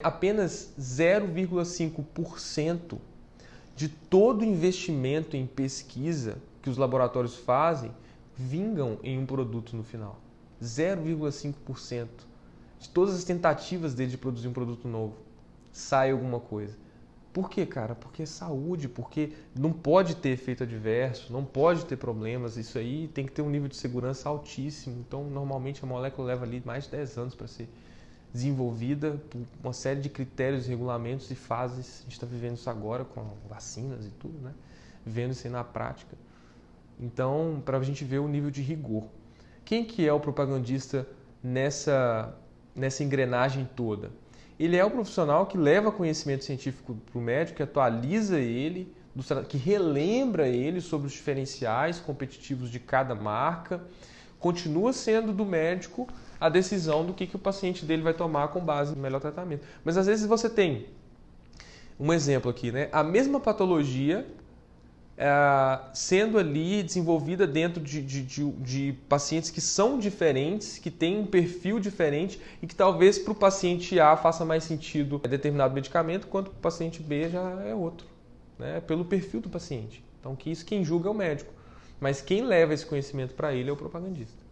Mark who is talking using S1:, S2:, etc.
S1: Apenas 0,5% de todo investimento em pesquisa que os laboratórios fazem vingam em um produto no final. 0,5% de todas as tentativas dele de produzir um produto novo sai alguma coisa. Por quê, cara? Porque é saúde, porque não pode ter efeito adverso, não pode ter problemas. Isso aí tem que ter um nível de segurança altíssimo. Então, normalmente a molécula leva ali mais de 10 anos para ser desenvolvida por uma série de critérios, regulamentos e fases. A gente está vivendo isso agora com vacinas e tudo, né? Vendo isso aí na prática. Então, para a gente ver o nível de rigor. Quem que é o propagandista nessa, nessa engrenagem toda? Ele é o profissional que leva conhecimento científico para o médico, que atualiza ele, que relembra ele sobre os diferenciais competitivos de cada marca, continua sendo do médico a decisão do que, que o paciente dele vai tomar com base no melhor tratamento. Mas às vezes você tem um exemplo aqui, né? A mesma patologia é, sendo ali desenvolvida dentro de, de, de, de, pacientes que são diferentes, que têm um perfil diferente e que talvez para o paciente A faça mais sentido determinado medicamento, quanto para o paciente B já é outro, né? pelo perfil do paciente. Então, que isso quem julga é o médico, mas quem leva esse conhecimento para ele é o propagandista.